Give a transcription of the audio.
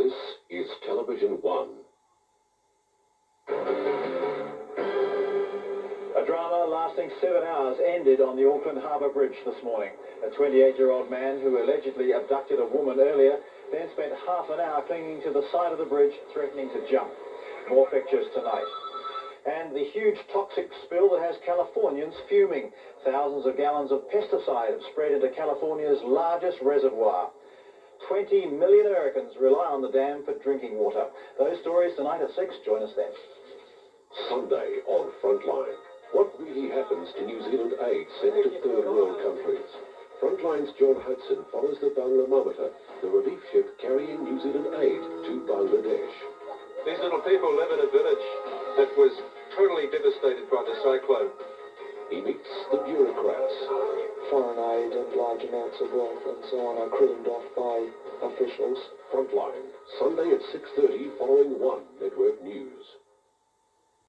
This is Television One. A drama lasting seven hours ended on the Auckland Harbour Bridge this morning. A 28-year-old man who allegedly abducted a woman earlier then spent half an hour clinging to the side of the bridge, threatening to jump. More pictures tonight. And the huge toxic spill that has Californians fuming. Thousands of gallons of pesticide have spread into California's largest reservoir. 20 million Americans rely on the dam for drinking water. Those stories tonight at 6. Join us then. Sunday on Frontline. What really happens to New Zealand aid sent to third world countries? Frontline's John Hudson follows the Banglamometer, the relief ship carrying New Zealand aid to Bangladesh. These little people live in a village that was totally devastated by the cyclone. He meets the bureaucrats. Large amounts of wealth and so on are creamed off by officials. Frontline, Sunday at 6.30 following 1.